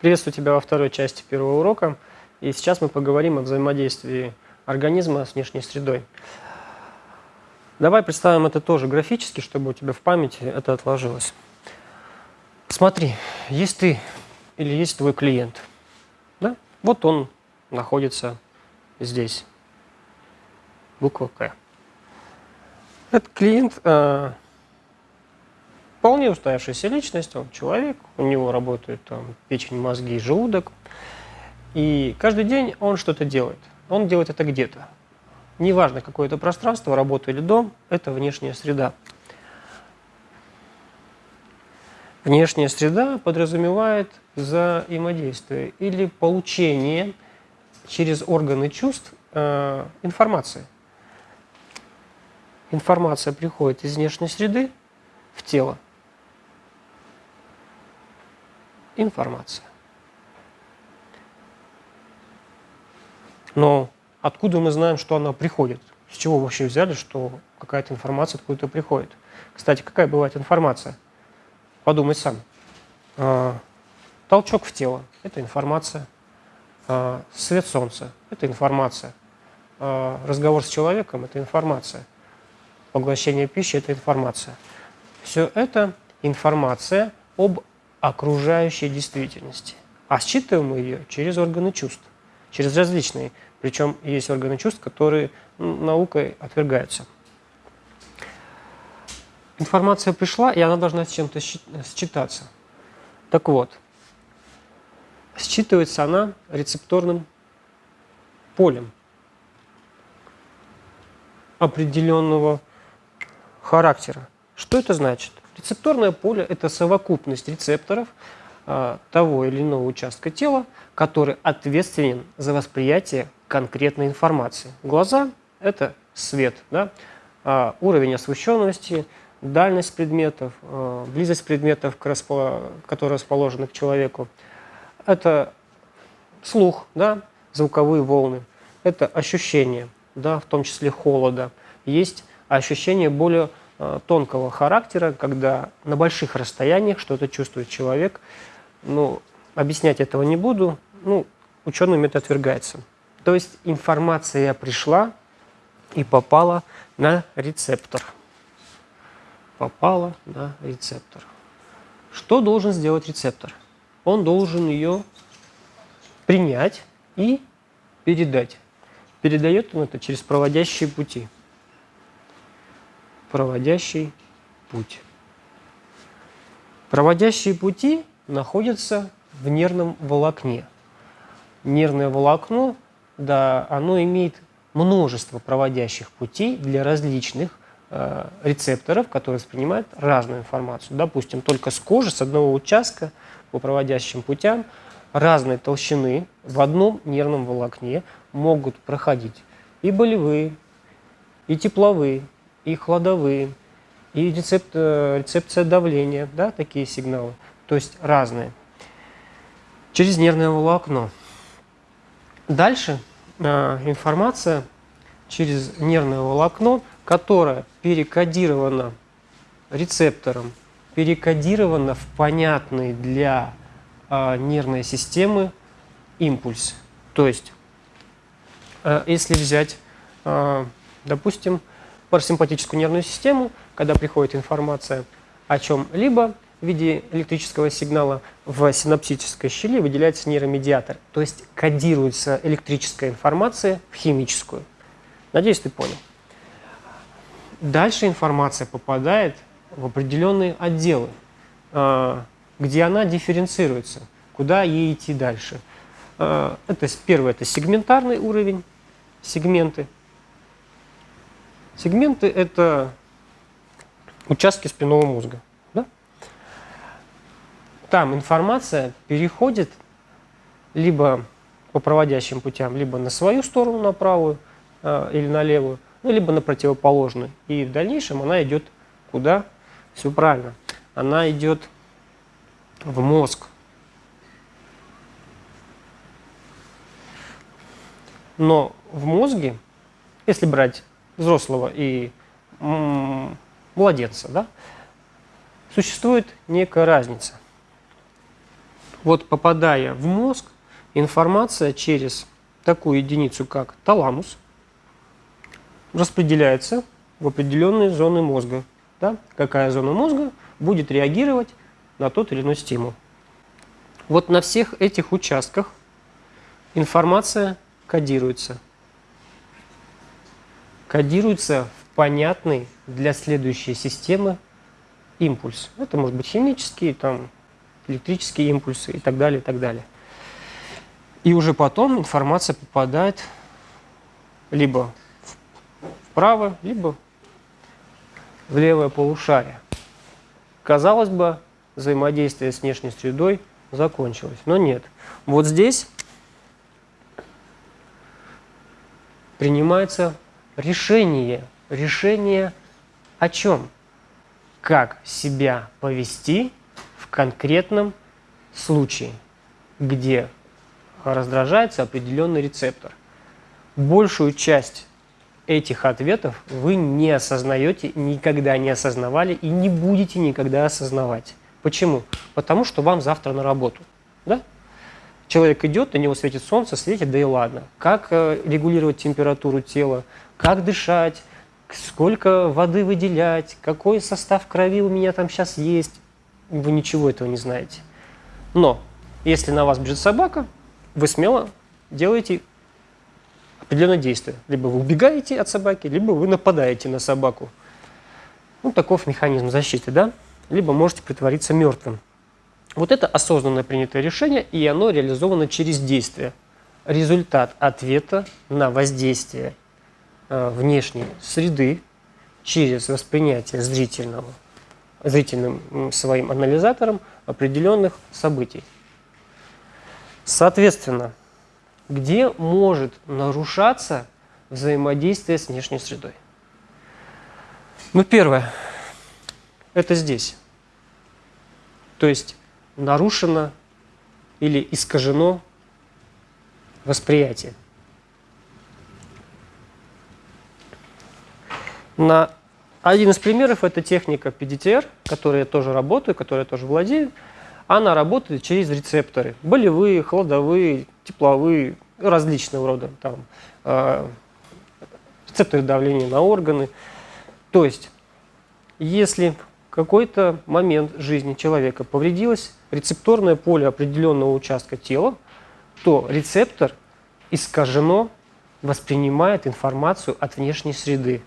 Приветствую тебя во второй части первого урока. И сейчас мы поговорим о взаимодействии организма с внешней средой. Давай представим это тоже графически, чтобы у тебя в памяти это отложилось. Смотри, есть ты или есть твой клиент. Да? Вот он находится здесь. Буква К. Этот клиент э, вполне устоявшаяся личность, он человек, у него работают там, печень, мозги и желудок. И каждый день он что-то делает. Он делает это где-то. Неважно, какое это пространство, работа или дом, это внешняя среда. Внешняя среда подразумевает взаимодействие или получение через органы чувств э, информации. Информация приходит из внешней среды в тело. Информация. Но откуда мы знаем, что она приходит? С чего вообще взяли, что какая-то информация откуда-то приходит? Кстати, какая бывает информация? Подумай сам. А, толчок в тело – это информация. А, свет солнца – это информация. А, разговор с человеком – это информация. Поглощение пищи – это информация. Все это информация об окружающей действительности. А считываем мы ее через органы чувств, через различные причем есть органы чувств, которые наукой отвергаются. Информация пришла, и она должна с чем-то считаться. Так вот, считывается она рецепторным полем определенного характера. Что это значит? Рецепторное поле – это совокупность рецепторов а, того или иного участка тела, который ответственен за восприятие конкретной информации. Глаза – это свет, да? а уровень освещенности, дальность предметов, а, близость предметов, которые расположены к человеку. Это слух, да? звуковые волны, это ощущение, да? в том числе холода. Есть ощущение более тонкого характера, когда на больших расстояниях что-то чувствует человек. Ну, объяснять этого не буду, ну, учеными это отвергается. То есть информация пришла и попала на рецептор. Попала на рецептор. Что должен сделать рецептор? Он должен ее принять и передать. Передает он это через проводящие пути. Проводящий путь. Проводящие пути находятся в нервном волокне. Нервное волокно да, оно имеет множество проводящих путей для различных э, рецепторов, которые воспринимают разную информацию. Допустим, только с кожи, с одного участка по проводящим путям разной толщины в одном нервном волокне могут проходить и болевые, и тепловые, и хладовые, и рецепт, э, рецепция давления, да, такие сигналы, то есть разные, через нервное волокно. Дальше э, информация через нервное волокно, которое перекодировано рецептором, перекодировано в понятный для э, нервной системы импульс. То есть, э, если взять, э, допустим, парасимпатическую нервную систему, когда приходит информация о чем-либо, в виде электрического сигнала в синаптической щели выделяется нейромедиатор, то есть кодируется электрическая информация в химическую. Надеюсь, ты понял. Дальше информация попадает в определенные отделы, а, где она дифференцируется, куда ей идти дальше. А, это первое, это сегментарный уровень, сегменты. Сегменты – это участки спинного мозга. Там информация переходит либо по проводящим путям, либо на свою сторону, на правую э, или на левую, ну, либо на противоположную. И в дальнейшем она идет куда? Все правильно. Она идет в мозг. Но в мозге, если брать взрослого и младенца, да, существует некая разница – Вот попадая в мозг, информация через такую единицу, как таламус, распределяется в определенные зоны мозга. Да? Какая зона мозга будет реагировать на тот или иной стимул. Вот на всех этих участках информация кодируется. Кодируется в понятный для следующей системы импульс. Это может быть химический, там, электрические импульсы и так далее, и так далее. И уже потом информация попадает либо вправо, либо в левое полушарие. Казалось бы, взаимодействие с внешней средой закончилось, но нет. Вот здесь принимается решение. Решение о чем? Как себя повести в конкретном случае, где раздражается определенный рецептор. Большую часть этих ответов вы не осознаете, никогда не осознавали и не будете никогда осознавать. Почему? Потому что вам завтра на работу. Да? Человек идет, на него светит солнце, светит, да и ладно. Как э, регулировать температуру тела, как дышать, сколько воды выделять, какой состав крови у меня там сейчас есть. Вы ничего этого не знаете. Но если на вас бежит собака, вы смело делаете определенное действие. Либо вы убегаете от собаки, либо вы нападаете на собаку. Ну, таков механизм защиты, да? Либо можете притвориться мертвым. Вот это осознанно принятое решение, и оно реализовано через действие. Результат ответа на воздействие внешней среды через воспринятие зрительного, зрительным своим анализатором определенных событий. Соответственно, где может нарушаться взаимодействие с внешней средой? Ну, первое, это здесь. То есть нарушено или искажено восприятие. На один из примеров это техника PDTR, которой я тоже работаю, которой я тоже владею она работает через рецепторы. Болевые, холодовые, тепловые, различного рода. Там, э, рецепторы давления на органы. То есть, если какой-то момент жизни человека повредилось рецепторное поле определенного участка тела, то рецептор искажено воспринимает информацию от внешней среды.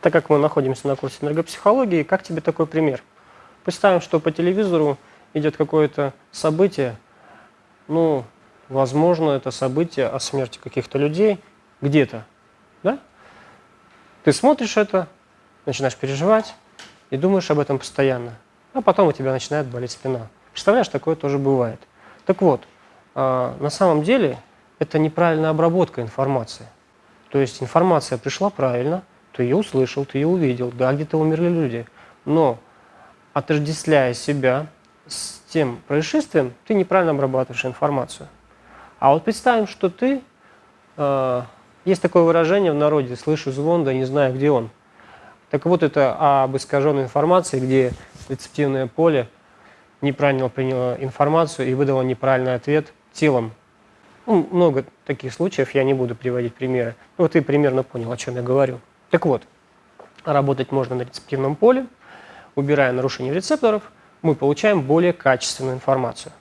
Так как мы находимся на курсе энергопсихологии, как тебе такой пример? Представим, что по телевизору идет какое-то событие, ну, возможно, это событие о смерти каких-то людей где-то, да? Ты смотришь это, начинаешь переживать и думаешь об этом постоянно, а потом у тебя начинает болеть спина. Представляешь, такое тоже бывает. Так вот, э, на самом деле это неправильная обработка информации. То есть информация пришла правильно, ты ее услышал, ты ее увидел, да, где-то умерли люди. Но отождествляя себя с тем происшествием, ты неправильно обрабатываешь информацию. А вот представим, что ты, э, есть такое выражение в народе, слышу звон, да не знаю, где он. Так вот, это об искаженной информации, где рецептивное поле неправильно приняло информацию и выдало неправильный ответ телом. Ну, много таких случаев, я не буду приводить примеры. Вот ты примерно понял, о чем я говорю. Так вот, работать можно на рецептивном поле, убирая нарушение рецепторов – мы получаем более качественную информацию.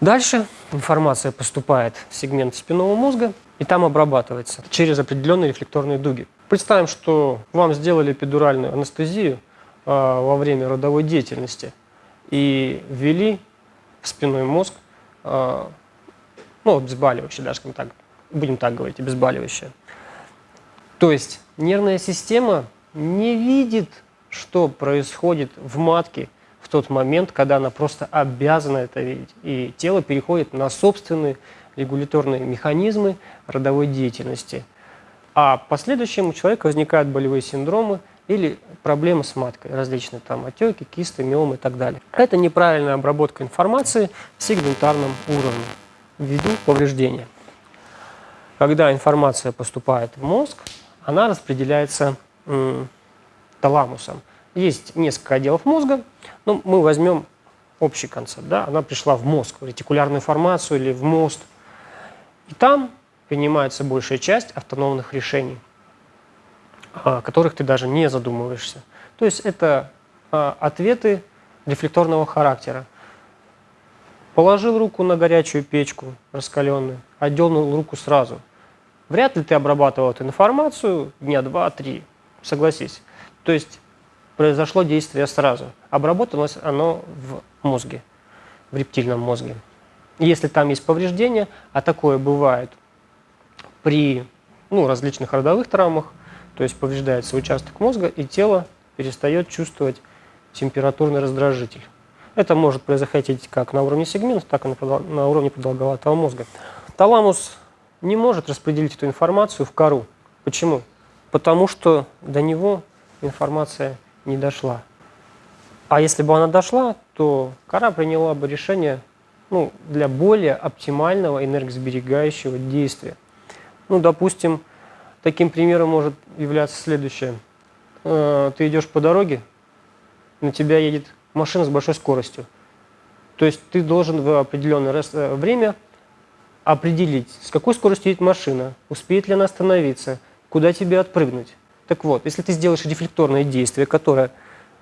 Дальше информация поступает в сегмент спинного мозга и там обрабатывается через определенные рефлекторные дуги. Представим, что вам сделали эпидуральную анестезию э, во время родовой деятельности и ввели в спинной мозг, э, ну, обезболивающее, даже, так, будем так говорить, обезболивающее. То есть нервная система не видит, что происходит в матке в тот момент, когда она просто обязана это видеть. И тело переходит на собственные регуляторные механизмы родовой деятельности. А в последующем у человека возникают болевые синдромы или проблемы с маткой, различные там отеки, кисты, миомы и так далее. Это неправильная обработка информации в сегментарном уровне ввиду повреждения. Когда информация поступает в мозг, она распределяется таламусом. Есть несколько отделов мозга, но мы возьмем общий концепт, да, она пришла в мозг, в ретикулярную формацию или в мост. И там принимается большая часть автономных решений, о которых ты даже не задумываешься. То есть это а, ответы рефлекторного характера. Положил руку на горячую печку раскаленную, отдернул руку сразу. Вряд ли ты обрабатывал эту информацию дня два-три, согласись. То есть произошло действие сразу. Обработалось оно в мозге, в рептильном мозге. Если там есть повреждения, а такое бывает при ну, различных родовых травмах, то есть повреждается участок мозга, и тело перестает чувствовать температурный раздражитель. Это может происходить как на уровне сегментов, так и на уровне продолговатого мозга. Таламус не может распределить эту информацию в кору. Почему? Потому что до него информация не дошла. А если бы она дошла, то кора приняла бы решение ну, для более оптимального энергосберегающего действия. Ну, допустим, таким примером может являться следующее. Э, ты идешь по дороге, на тебя едет машина с большой скоростью. То есть ты должен в определенное э, время определить, с какой скоростью едет машина, успеет ли она остановиться, куда тебе отпрыгнуть. Так вот, если ты сделаешь рефлекторное действие, которое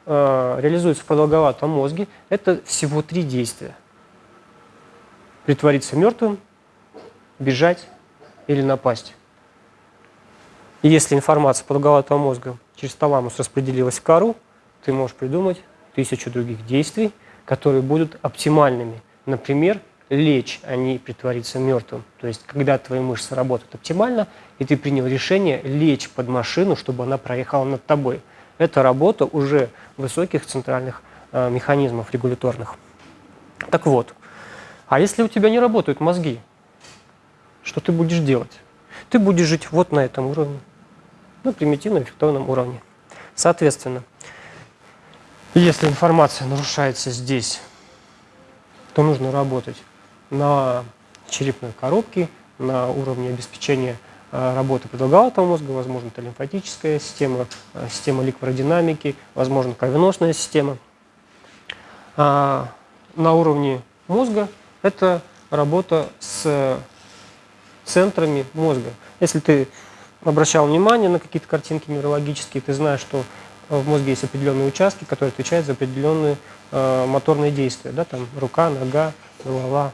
э, реализуется в продолговатом мозге, это всего три действия. Притвориться мертвым, бежать или напасть. И если информация продолговатого мозга через таламус распределилась в кору, ты можешь придумать тысячу других действий, которые будут оптимальными. Например, лечь, а не притвориться мертвым. То есть, когда твои мышцы работают оптимально, и ты принял решение лечь под машину, чтобы она проехала над тобой. Это работа уже высоких центральных э, механизмов регуляторных. Так вот, а если у тебя не работают мозги, что ты будешь делать? Ты будешь жить вот на этом уровне, на примитивном эффективном уровне. Соответственно, если информация нарушается здесь, то нужно работать на черепной коробке, на уровне обеспечения э, работы продолговатого мозга, возможно, это лимфатическая система, э, система ликвородинамики, возможно, кровеносная система. А на уровне мозга это работа с центрами мозга. Если ты обращал внимание на какие-то картинки неврологические, ты знаешь, что в мозге есть определенные участки, которые отвечают за определенные э, моторные действия. Да, там рука, нога, голова,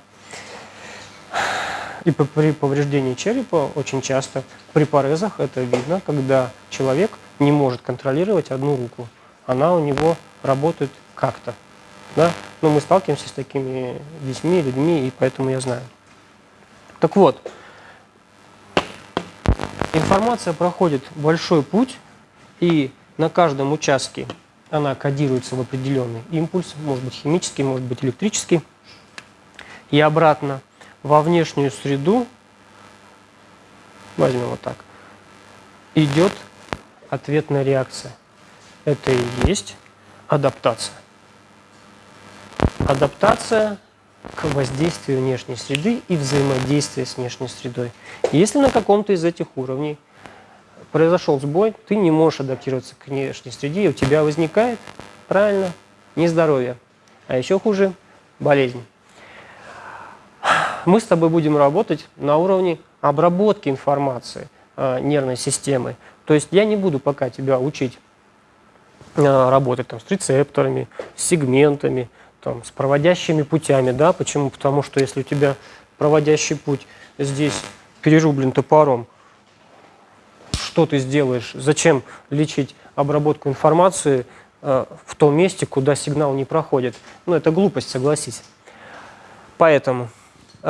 и при повреждении черепа очень часто при порезах это видно, когда человек не может контролировать одну руку. Она у него работает как-то. Да? Но мы сталкиваемся с такими детьми, людьми, и поэтому я знаю. Так вот, информация проходит большой путь, и на каждом участке она кодируется в определенный импульс, может быть химический, может быть электрический, и обратно во внешнюю среду, возьмем вот так, идет ответная реакция. Это и есть адаптация. Адаптация к воздействию внешней среды и взаимодействие с внешней средой. Если на каком-то из этих уровней произошел сбой, ты не можешь адаптироваться к внешней среде, и у тебя возникает, правильно, нездоровье. А еще хуже – болезнь мы с тобой будем работать на уровне обработки информации э, нервной системы. То есть я не буду пока тебя учить э, работать там, с рецепторами, с сегментами, там, с проводящими путями. Да? Почему? Потому что если у тебя проводящий путь здесь перерублен топором, что ты сделаешь? Зачем лечить обработку информации э, в том месте, куда сигнал не проходит? Ну, это глупость, согласись. Поэтому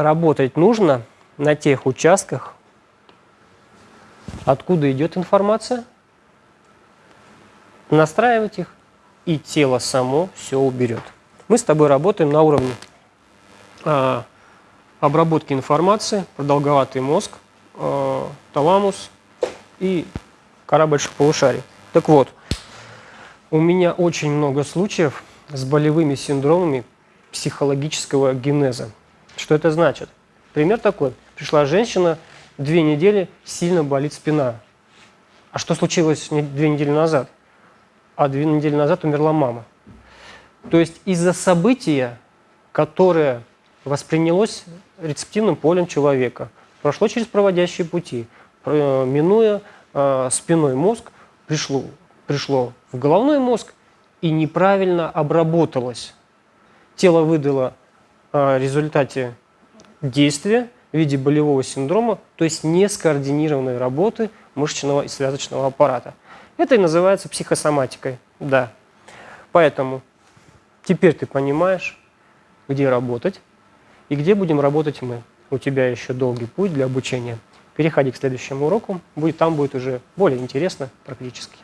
работать нужно на тех участках, откуда идет информация, настраивать их, и тело само все уберет. Мы с тобой работаем на уровне а, обработки информации, продолговатый мозг, а, таламус и кора больших полушарий. Так вот, у меня очень много случаев с болевыми синдромами психологического генеза. Что это значит? Пример такой. Пришла женщина, две недели сильно болит спина. А что случилось две недели назад? А две недели назад умерла мама. То есть из-за события, которое воспринялось рецептивным полем человека, прошло через проводящие пути, минуя э, спиной мозг, пришло, пришло в головной мозг и неправильно обработалось. Тело выдало э, результате действия в виде болевого синдрома, то есть не скоординированной работы мышечного и связочного аппарата. Это и называется психосоматикой, да. Поэтому теперь ты понимаешь, где работать и где будем работать мы. У тебя еще долгий путь для обучения. Переходи к следующему уроку, будет, там будет уже более интересно практически.